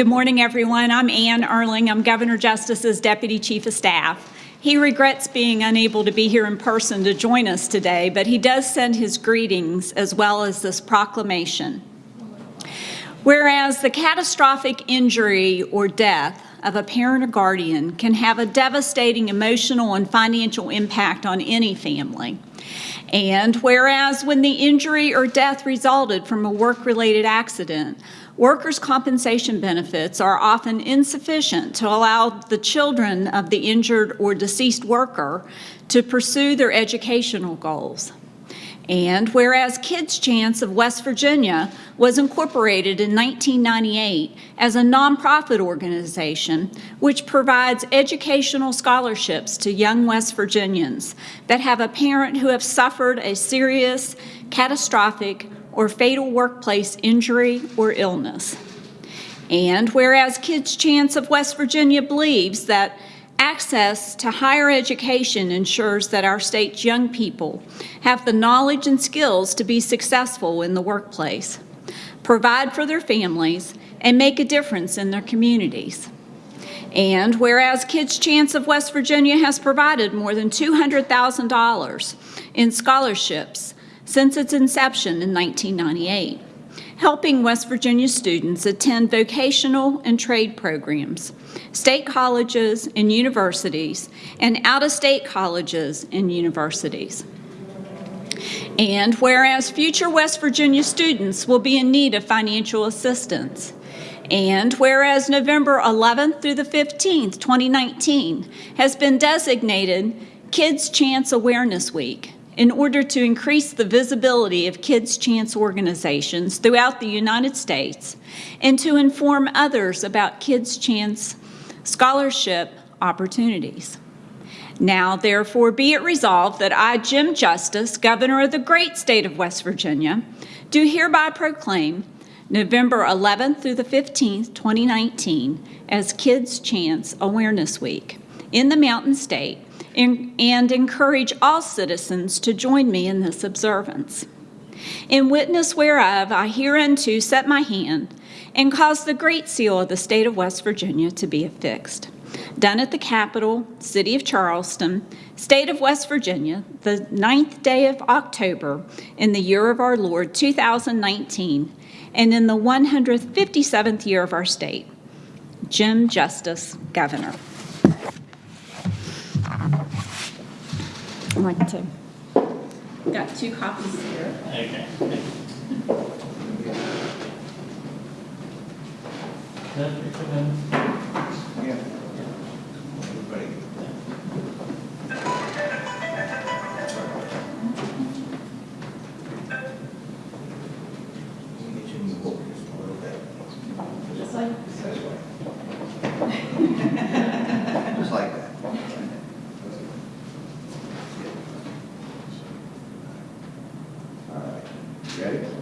Good morning, everyone. I'm Ann Urling. I'm Governor Justice's Deputy Chief of Staff. He regrets being unable to be here in person to join us today, but he does send his greetings as well as this proclamation. Whereas the catastrophic injury or death of a parent or guardian can have a devastating emotional and financial impact on any family. And whereas when the injury or death resulted from a work-related accident, workers' compensation benefits are often insufficient to allow the children of the injured or deceased worker to pursue their educational goals. And whereas Kids Chance of West Virginia was incorporated in 1998 as a nonprofit organization which provides educational scholarships to young West Virginians that have a parent who have suffered a serious, catastrophic, or fatal workplace injury or illness. And whereas Kids Chance of West Virginia believes that Access to higher education ensures that our state's young people have the knowledge and skills to be successful in the workplace, provide for their families, and make a difference in their communities. And whereas Kids Chance of West Virginia has provided more than $200,000 in scholarships since its inception in 1998, helping West Virginia students attend vocational and trade programs, state colleges and universities, and out-of-state colleges and universities. And whereas future West Virginia students will be in need of financial assistance, and whereas November 11th through the 15th, 2019, has been designated Kids Chance Awareness Week in order to increase the visibility of Kids Chance organizations throughout the United States and to inform others about Kids Chance scholarship opportunities. Now, therefore, be it resolved that I, Jim Justice, Governor of the great state of West Virginia, do hereby proclaim November 11th through the 15th, 2019, as Kids Chance Awareness Week in the Mountain State and encourage all citizens to join me in this observance. In witness whereof I hereunto set my hand and cause the great seal of the state of West Virginia to be affixed. Done at the Capitol, City of Charleston, State of West Virginia, the ninth day of October in the year of our Lord 2019, and in the 157th year of our state. Jim Justice, Governor. I'd like to. Got two copies here. Okay. Just Ready?